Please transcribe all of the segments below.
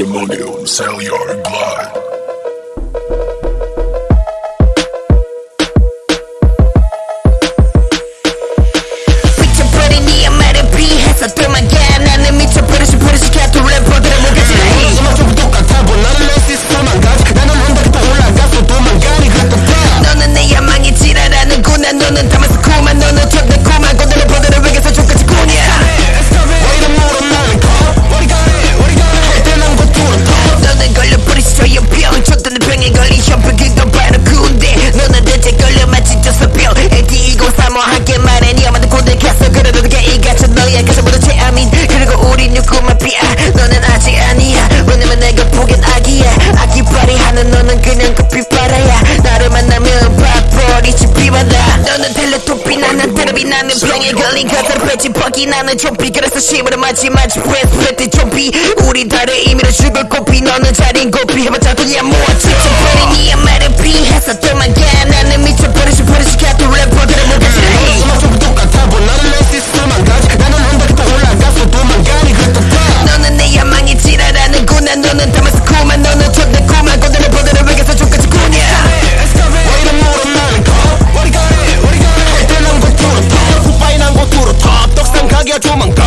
the money on sell your blood. 매일 같은 너야 그래서 모두 체함인 그리고 우린 누구만 비야 너는 아직 아니야. 왜냐면 내가 보기엔 아기야. 아기 파리하는 너는 그냥 커피바라야. 나를 만나면 밥벌이지 비바다 너는 텔레토피 나는 테레비 나는 병에 걸린 가사를 뺏지 버기. 나는 좀비 그래서 심으로 마지막 프레스 프레티 좀비. 우리 다른 의미로 죽을 고비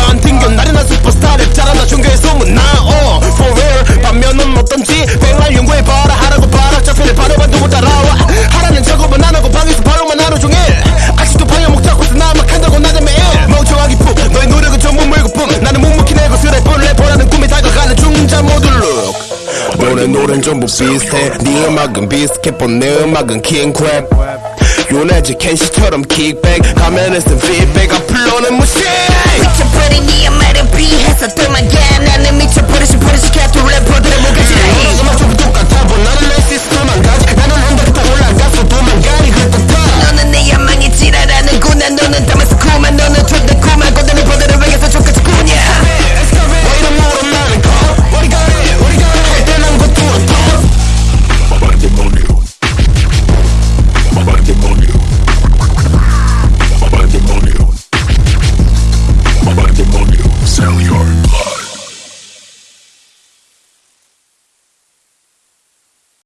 조만간 튕겨. 나른한 슈퍼스타 랩 잘한다 중교에 소문나 어. For real. 반면은 어떤지 백날 연구해봐라. 하라고 봐라. 자세를 바로만 두고 따라와. 하라는 작업은 안 하고 방에서 바로만 하루 종일. 아직도 방해 목 잡고서 나만 한다고 나는 매일. 멍청하기 품 너의 노력은 전부 물거품 나는 묵묵히 내 것을 해본 래퍼라는 꿈이 다가가는 중자 모듈 룩 너네 노래는 전부 비슷해. 네 음악은 비스켓 본 내 음악은 킹크랩 요네즈 켄시처럼 킥백 가면에 쓴 피드백 앞으로는 무시 미쳐버린 이 말을 피해서 도망가 나는